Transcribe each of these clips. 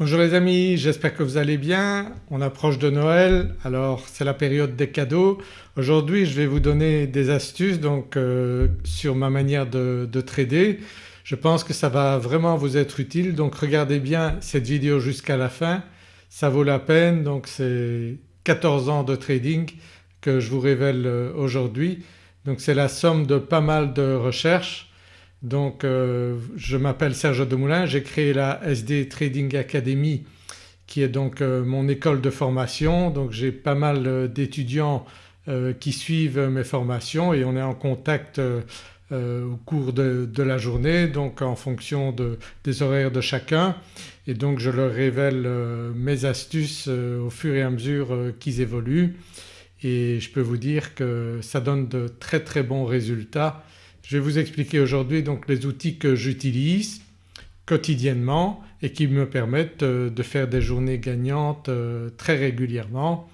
Bonjour les amis, j'espère que vous allez bien. On approche de Noël alors c'est la période des cadeaux. Aujourd'hui je vais vous donner des astuces donc euh, sur ma manière de, de, trader. Je pense que ça va vraiment vous être utile donc regardez bien cette vidéo jusqu'à la fin, ça vaut la peine donc c'est 14 ans de trading que je vous révèle euh, aujourd'hui. Donc c'est la somme de pas mal de recherches donc euh, je m'appelle Serge Demoulin, j'ai créé la SD Trading Academy qui est donc euh, mon école de formation. Donc j'ai pas mal euh, d'étudiants qui suivent mes formations et on est en contact au cours de, la journée donc en fonction des horaires de chacun. Et donc je leur révèle mes astuces au fur et à mesure qu'ils évoluent. Et je peux vous dire que ça donne de très très bons résultats je vais vous expliquer aujourd'hui donc les outils que j'utilise quotidiennement et qui me permettent euh, de faire des journées gagnantes euh, très régulièrement.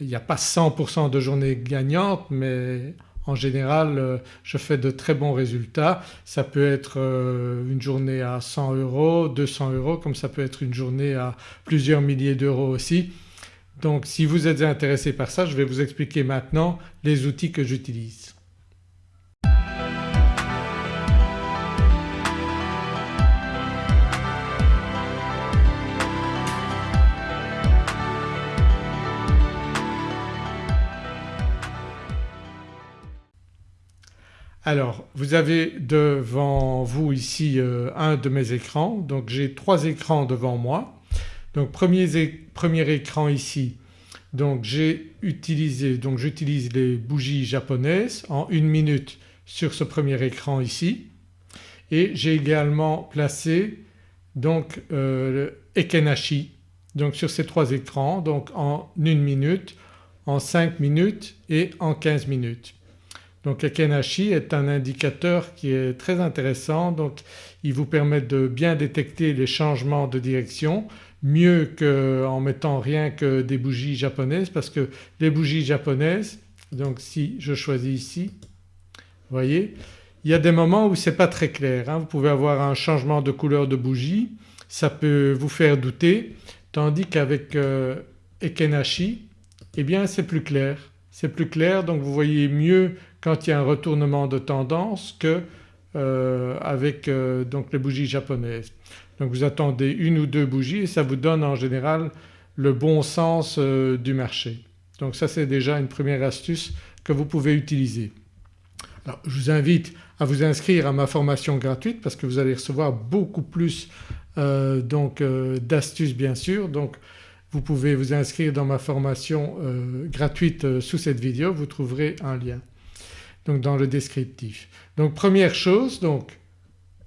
Il n'y a pas 100% de journées gagnantes mais en général euh, je fais de très bons résultats. Ça peut être une journée à 100 euros, 200 euros comme ça peut être une journée à plusieurs milliers d'euros aussi. Donc si vous êtes intéressé par ça je vais vous expliquer maintenant les outils que j'utilise. Alors vous avez devant vous ici euh, un de mes écrans donc j'ai trois écrans devant moi. Donc premier, premier écran ici donc j'ai utilisé donc j'utilise les bougies japonaises en une minute sur ce premier écran ici et j'ai également placé donc euh, Ekenashi donc sur ces trois écrans donc en une minute, en 5 minutes et en 15 minutes. Donc Ekenashi est un indicateur qui est très intéressant donc il vous permet de bien détecter les changements de direction mieux qu'en mettant rien que des bougies japonaises parce que les bougies japonaises donc si je choisis ici vous voyez il y a des moments où c'est pas très clair. Hein. Vous pouvez avoir un changement de couleur de bougie, ça peut vous faire douter tandis qu'avec euh, Ekenashi eh bien c'est plus clair. C'est plus clair donc vous voyez mieux quand il y a un retournement de tendance que euh, avec euh, donc les bougies japonaises. Donc vous attendez une ou deux bougies et ça vous donne en général le bon sens euh, du marché. Donc ça c'est déjà une première astuce que vous pouvez utiliser. Je vous invite à vous inscrire à ma formation gratuite parce que vous allez recevoir beaucoup plus d'astuces bien sûr. Donc vous pouvez vous inscrire dans ma formation gratuite sous cette vidéo, vous trouverez un lien donc dans le descriptif. Donc première chose donc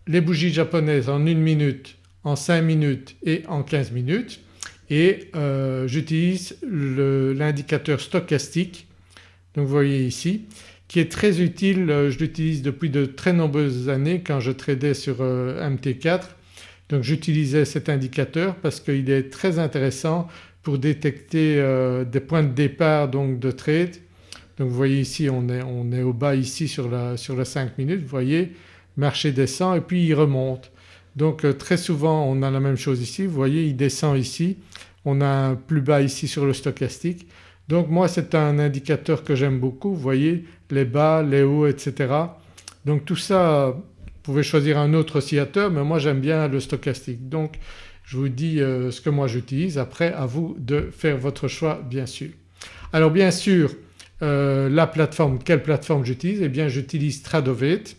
les bougies japonaises en une minute, en 5 minutes et en 15 minutes. Et euh, j'utilise l'indicateur stochastique donc vous voyez ici qui est très utile, euh, je l'utilise depuis de très nombreuses années quand je tradais sur euh, MT4 donc j'utilisais cet indicateur parce qu'il est très intéressant pour détecter des points de départ donc de trade donc vous voyez ici on est, on est au bas ici sur la, sur la 5 minutes vous voyez marché descend et puis il remonte. Donc euh, très souvent on a la même chose ici vous voyez il descend ici, on a un plus bas ici sur le stochastique. Donc moi c'est un indicateur que j'aime beaucoup vous voyez les bas, les hauts etc. Donc tout ça vous pouvez choisir un autre oscillateur mais moi j'aime bien le stochastique. Donc je vous dis euh, ce que moi j'utilise après à vous de faire votre choix bien sûr. Alors bien sûr euh, la plateforme, quelle plateforme j'utilise? Eh bien j'utilise Tradovate.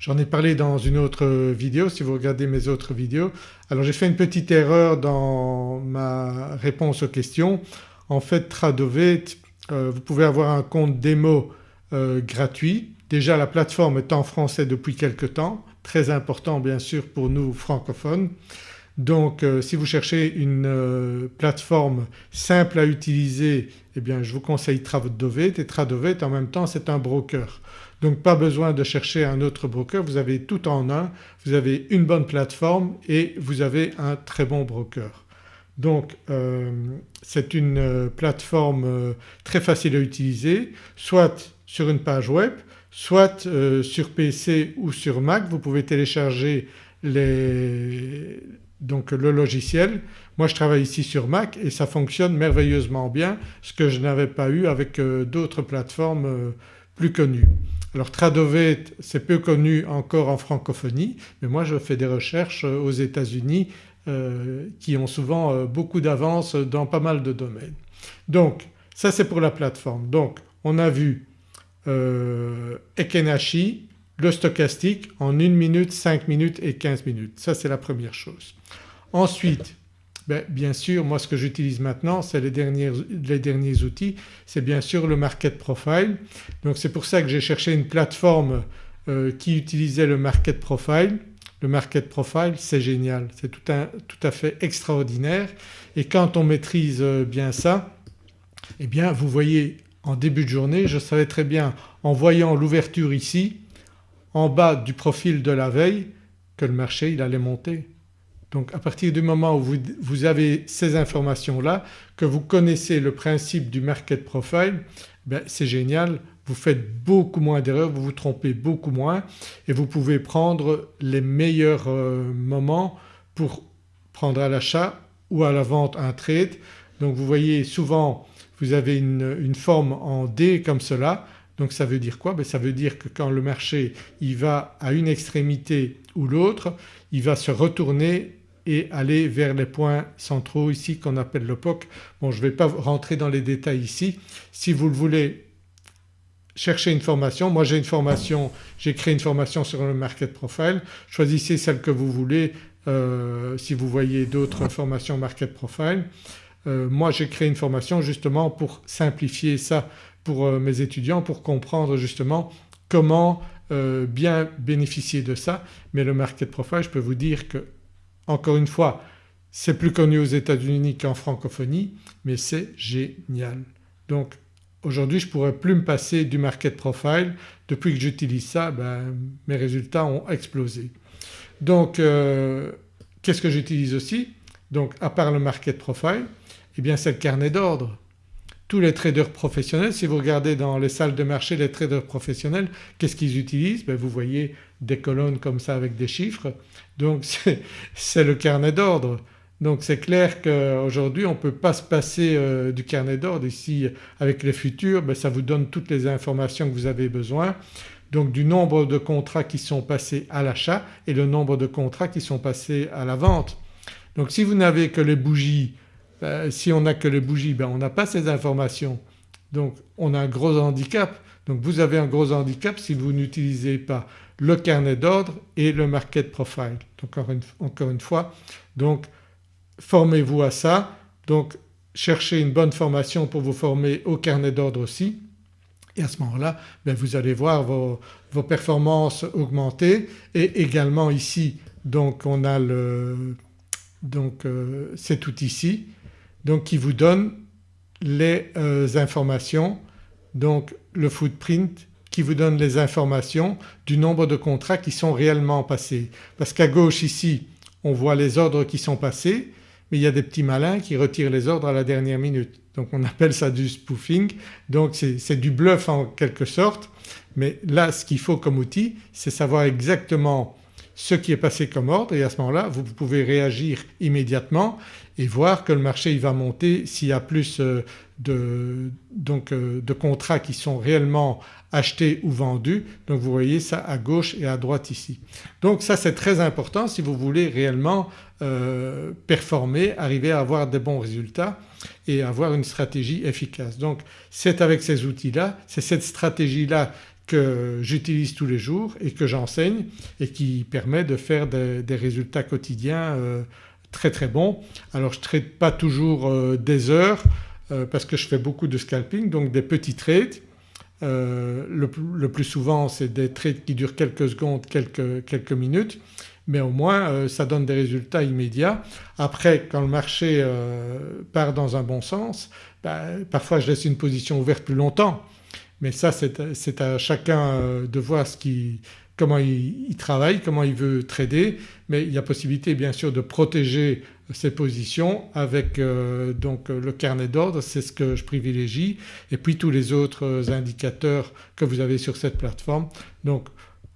J'en ai parlé dans une autre vidéo si vous regardez mes autres vidéos. Alors j'ai fait une petite erreur dans ma réponse aux questions. En fait Tradovate euh, vous pouvez avoir un compte démo euh, gratuit. Déjà la plateforme est en français depuis quelque temps, très important bien sûr pour nous francophones. Donc euh, si vous cherchez une euh, plateforme simple à utiliser eh bien je vous conseille Tradovate et Tradovate en même temps c'est un broker. Donc pas besoin de chercher un autre broker, vous avez tout en un, vous avez une bonne plateforme et vous avez un très bon broker. Donc euh, c'est une plateforme très facile à utiliser soit sur une page web, soit sur PC ou sur Mac vous pouvez télécharger les, donc le logiciel. Moi je travaille ici sur Mac et ça fonctionne merveilleusement bien ce que je n'avais pas eu avec d'autres plateformes plus connues. Alors Tradovet c'est peu connu encore en francophonie mais moi je fais des recherches aux États-Unis euh, qui ont souvent euh, beaucoup d'avance dans pas mal de domaines. Donc ça c'est pour la plateforme. Donc on a vu euh, Ekenashi, le stochastique en 1 minute, 5 minutes et 15 minutes. Ça c'est la première chose. Ensuite ben, bien sûr moi ce que j'utilise maintenant c'est les, les, derniers outils c'est bien sûr le market profile. Donc c'est pour ça que j'ai cherché une plateforme qui utilisait le market profile le market profile c'est génial, c'est tout, tout, à fait extraordinaire et quand on maîtrise euh, bien ça eh bien vous voyez en début de journée je savais très bien en voyant l'ouverture ici en bas du profil de la veille que le marché il allait monter. Donc à partir du moment où vous, vous avez ces informations là, que vous connaissez le principe du market profile, ben c'est génial vous faites beaucoup moins d'erreurs, vous vous trompez beaucoup moins et vous pouvez prendre les meilleurs euh, moments pour prendre à l'achat ou à la vente un trade. Donc vous voyez souvent vous avez une, forme en D comme cela donc ça veut dire quoi? Ben Ça veut dire que quand le marché il va à une extrémité ou l'autre il va se retourner et aller vers les points centraux ici qu'on appelle le POC. Bon je ne vais pas rentrer dans les détails ici. Si vous le voulez cherchez une formation. Moi j'ai une formation, j'ai créé une formation sur le market profile. Choisissez celle que vous voulez euh, si vous voyez d'autres formations market profile. Euh, moi j'ai créé une formation justement pour simplifier ça pour euh, mes étudiants pour comprendre justement comment bien bénéficier de ça. Mais le market profile je peux vous dire que encore une fois c'est plus connu aux États-Unis qu'en francophonie mais c'est génial. Donc Aujourd'hui je ne pourrais plus me passer du market profile. Depuis que j'utilise ça ben, mes résultats ont explosé. Donc euh, qu'est-ce que j'utilise aussi? Donc à part le market profile eh bien c'est le carnet d'ordre. Tous les traders professionnels, si vous regardez dans les salles de marché les traders professionnels, qu'est-ce qu'ils utilisent? Ben, Vous voyez des colonnes comme ça avec des chiffres. Donc c'est le carnet d'ordre. Donc c'est clair qu'aujourd'hui on ne peut pas se passer euh, du carnet d'ordre. Ici avec les futurs ben, ça vous donne toutes les informations que vous avez besoin. Donc du nombre de contrats qui sont passés à l'achat et le nombre de contrats qui sont passés à la vente. Donc si vous n'avez que les bougies, ben, si on n'a que les bougies ben, on n'a pas ces informations. Donc on a un gros handicap. Donc vous avez un gros handicap si vous n'utilisez pas le carnet d'ordre et le market profile. Encore une, encore une fois donc formez-vous à ça. Donc cherchez une bonne formation pour vous former au carnet d'ordre aussi. Et à ce moment-là ben, vous allez voir vos, performances augmenter. Et également ici donc on a le, donc euh, cet outil-ci donc qui vous donne les euh, informations donc le footprint qui vous donne les informations du nombre de contrats qui sont réellement passés. Parce qu'à gauche ici on voit les ordres qui sont passés mais il y a des petits malins qui retirent les ordres à la dernière minute. Donc on appelle ça du spoofing donc c'est du bluff en quelque sorte mais là ce qu'il faut comme outil c'est savoir exactement ce qui est passé comme ordre et à ce moment-là vous pouvez réagir immédiatement et voir que le marché il va monter s'il y a plus euh, de, donc, euh, de contrats qui sont réellement achetés ou vendus. Donc vous voyez ça à gauche et à droite ici. Donc ça c'est très important si vous voulez réellement euh, performer, arriver à avoir des bons résultats et avoir une stratégie efficace. Donc c'est avec ces outils-là, c'est cette stratégie-là que j'utilise tous les jours et que j'enseigne et qui permet de faire des, résultats quotidiens euh, très très bons. Alors je ne trade pas toujours euh, des heures parce que je fais beaucoup de scalping donc des petits trades. Le, plus souvent c'est des trades qui durent quelques secondes, quelques, quelques minutes mais au moins euh, ça donne des résultats immédiats. Après quand le marché euh, part dans un bon sens ben, parfois je laisse une position ouverte plus longtemps mais ça c'est à chacun euh, de voir comment il, travaille, comment il veut trader mais il y a possibilité bien sûr de protéger ses positions avec donc le carnet d'ordre c'est ce que je privilégie et puis tous les autres indicateurs que vous avez sur cette plateforme. Donc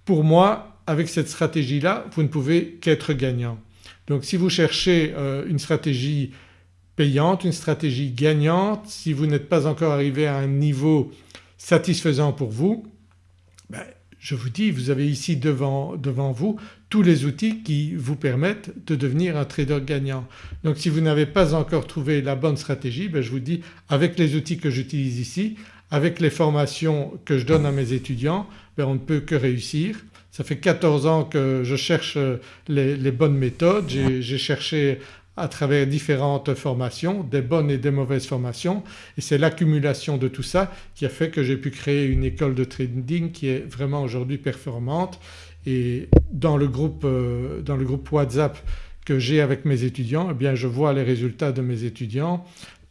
pour moi avec cette stratégie-là vous ne pouvez qu'être gagnant. Donc si vous cherchez une stratégie payante, une stratégie gagnante, si vous n'êtes pas encore arrivé à un niveau satisfaisant pour vous, ben, je vous dis vous avez ici devant, vous tous les outils qui vous permettent de devenir un trader gagnant. Donc si vous n'avez pas encore trouvé la bonne stratégie ben je vous dis avec les outils que j'utilise ici, avec les formations que je donne à mes étudiants ben on ne peut que réussir. Ça fait 14 ans que je cherche les, les bonnes méthodes, j'ai cherché à travers différentes formations, des bonnes et des mauvaises formations et c'est l'accumulation de tout ça qui a fait que j'ai pu créer une école de trading qui est vraiment aujourd'hui performante et dans le groupe, euh, dans le groupe WhatsApp que j'ai avec mes étudiants eh bien je vois les résultats de mes étudiants.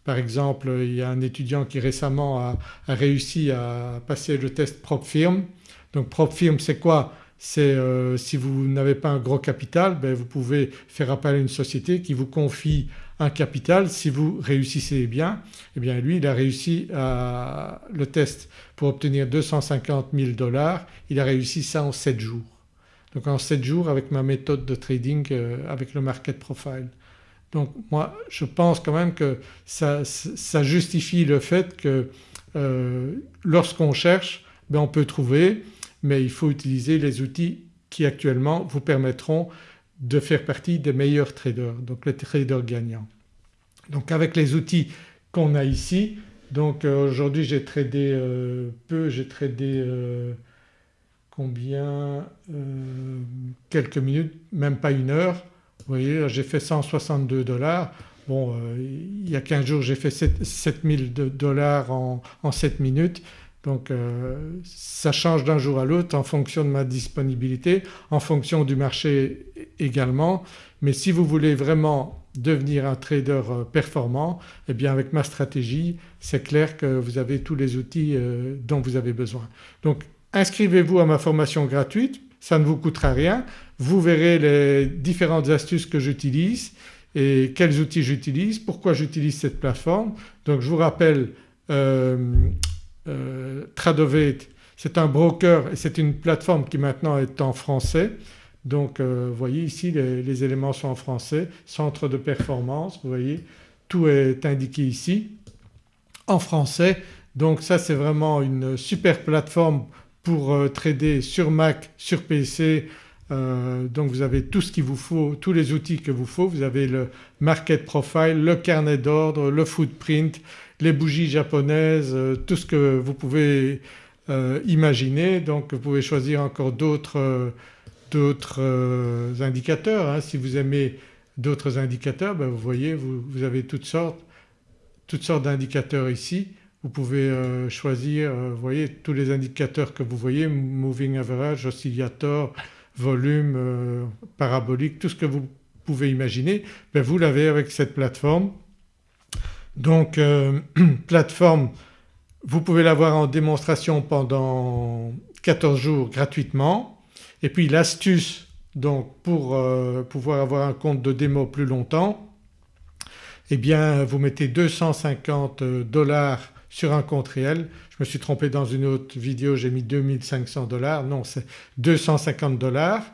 Par exemple il y a un étudiant qui récemment a, réussi à passer le test PropFirm. Donc PropFirm c'est quoi? C'est euh, si vous n'avez pas un gros capital ben vous pouvez faire appel à une société qui vous confie un capital. Si vous réussissez bien eh bien lui il a réussi le test pour obtenir 250 000 dollars, il a réussi ça en 7 jours. Donc en 7 jours avec ma méthode de trading euh, avec le market profile. Donc moi je pense quand même que ça, ça justifie le fait que euh, lorsqu'on cherche ben on peut trouver mais il faut utiliser les outils qui actuellement vous permettront de faire partie des meilleurs traders, donc les traders gagnants. Donc avec les outils qu'on a ici, donc euh, aujourd'hui j'ai tradé euh, peu, j'ai tradé euh, combien quelques minutes, même pas une heure. Vous voyez j'ai fait 162 dollars. Bon il y a 15 jours j'ai fait 7000 dollars en, en 7 minutes donc euh, ça change d'un jour à l'autre en fonction de ma disponibilité, en fonction du marché également mais si vous voulez vraiment devenir un trader euh, performant eh bien avec ma stratégie c'est clair que vous avez tous les outils euh, dont vous avez besoin. Donc inscrivez-vous à ma formation gratuite, ça ne vous coûtera rien, vous verrez les différentes astuces que j'utilise et quels outils j'utilise, pourquoi j'utilise cette plateforme. Donc je vous rappelle Tradovate c'est un broker et c'est une plateforme qui maintenant est en français. Donc euh, vous voyez ici les, éléments sont en français, centre de performance, vous voyez tout est indiqué ici en français. Donc ça c'est vraiment une super plateforme pour euh, trader sur Mac, sur PC, donc vous avez tout ce qu'il vous faut, tous les outils que vous faut. Vous avez le market profile, le carnet d'ordre, le footprint, les bougies japonaises, euh, tout ce que vous pouvez euh, imaginer. Donc vous pouvez choisir encore d'autres euh, indicateurs. Hein. Si vous aimez d'autres indicateurs ben, vous voyez vous, avez toutes sortes, toutes sortes d'indicateurs ici. Vous pouvez choisir voyez tous les indicateurs que vous voyez moving average, oscillator, volume, parabolique, tout ce que vous pouvez imaginer ben, vous l'avez avec cette plateforme. Donc euh, plateforme vous pouvez l'avoir en démonstration pendant 14 jours gratuitement. Et puis l'astuce donc pour euh, pouvoir avoir un compte de démo plus longtemps eh bien vous mettez 250 dollars sur un compte réel. Je me suis trompé dans une autre vidéo j'ai mis 2500 dollars, non c'est 250 dollars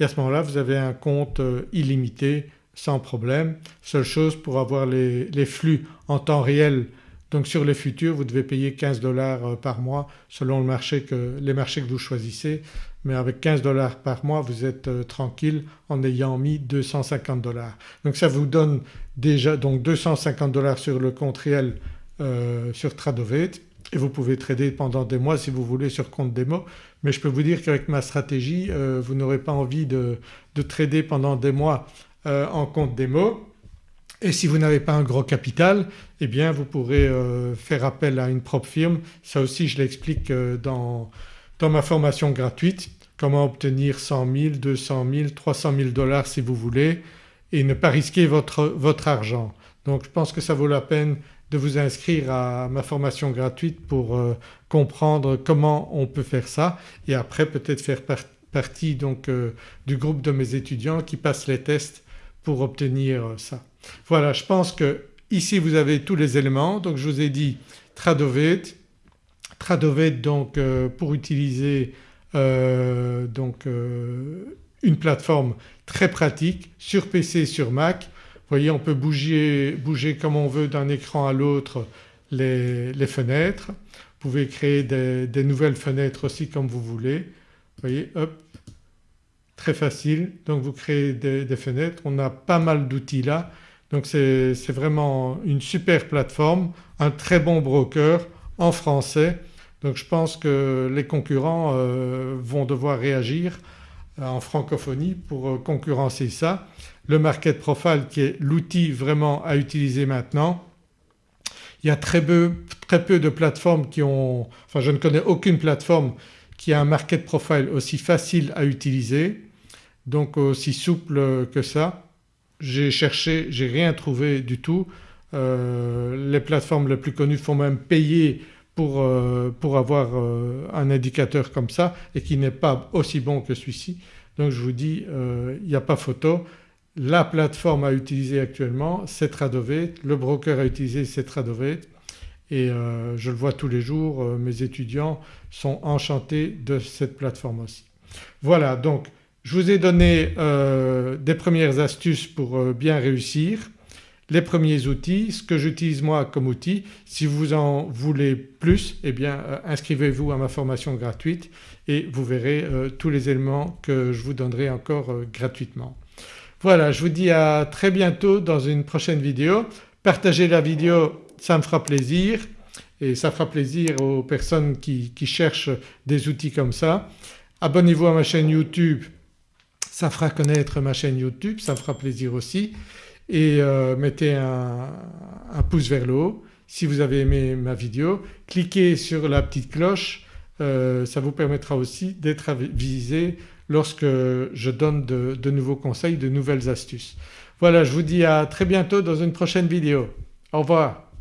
et à ce moment-là vous avez un compte euh, illimité sans problème. Seule chose pour avoir les, flux en temps réel donc sur les futurs vous devez payer 15 dollars euh, par mois selon le marché que, les marchés que vous choisissez mais avec 15 dollars par mois vous êtes euh, tranquille en ayant mis 250 dollars. Donc ça vous donne déjà donc 250 dollars sur le compte réel euh, sur Tradovate et vous pouvez trader pendant des mois si vous voulez sur compte démo mais je peux vous dire qu'avec ma stratégie vous n'aurez pas envie de, de trader pendant des mois euh, en compte démo et si vous n'avez pas un gros capital eh bien vous pourrez euh, faire appel à une propre firme. Ça aussi je l'explique euh, dans, dans ma formation gratuite comment obtenir 100 000, 200 000, 300 000 dollars si vous voulez et ne pas risquer votre, votre argent. Donc je pense que ça vaut la peine de vous inscrire à ma formation gratuite pour comprendre comment on peut faire ça et après peut-être faire partie donc du groupe de mes étudiants qui passent les tests pour obtenir ça. Voilà je pense que ici vous avez tous les éléments donc je vous ai dit Tradovate, Tradovate donc euh, pour utiliser euh, donc euh, une plateforme très pratique sur PC, sur Mac. Vous voyez on peut bouger, bouger comme on veut d'un écran à l'autre les, fenêtres. Vous pouvez créer des, nouvelles fenêtres aussi comme vous voulez. Vous voyez hop très facile donc vous créez des, fenêtres. On a pas mal d'outils là donc c'est vraiment une super plateforme, un très bon broker en français donc je pense que les concurrents euh, vont devoir réagir euh, en francophonie pour euh, concurrencer ça. Le Market Profile qui est l'outil vraiment à utiliser maintenant. Il y a très peu, très peu de plateformes qui ont… enfin je ne connais aucune plateforme qui a un Market Profile aussi facile à utiliser donc aussi souple que ça. J'ai cherché, j'ai rien trouvé du tout. les plateformes les plus connues font même payer pour, euh, pour avoir euh, un indicateur comme ça et qui n'est pas aussi bon que celui-ci. Donc je vous dis euh, il n'y a pas photo. La plateforme à utiliser actuellement c'est Tradovate, le broker à utiliser c'est Tradovate et je le vois tous les jours, mes étudiants sont enchantés de cette plateforme aussi. Voilà donc je vous ai donné des premières astuces pour bien réussir les premiers outils, ce que j'utilise moi comme outil. Si vous en voulez plus eh bien euh, inscrivez-vous à ma formation gratuite et vous verrez euh, tous les éléments que je vous donnerai encore euh, gratuitement. Voilà je vous dis à très bientôt dans une prochaine vidéo. Partagez la vidéo ça me fera plaisir et ça fera plaisir aux personnes qui, cherchent des outils comme ça. Abonnez-vous à ma chaîne YouTube ça fera connaître ma chaîne YouTube, ça me fera plaisir aussi et euh, mettez un, pouce vers le haut si vous avez aimé ma vidéo. Cliquez sur la petite cloche, euh, ça vous permettra aussi d'être avisé lorsque je donne de, nouveaux conseils, de nouvelles astuces. Voilà je vous dis à très bientôt dans une prochaine vidéo. Au revoir.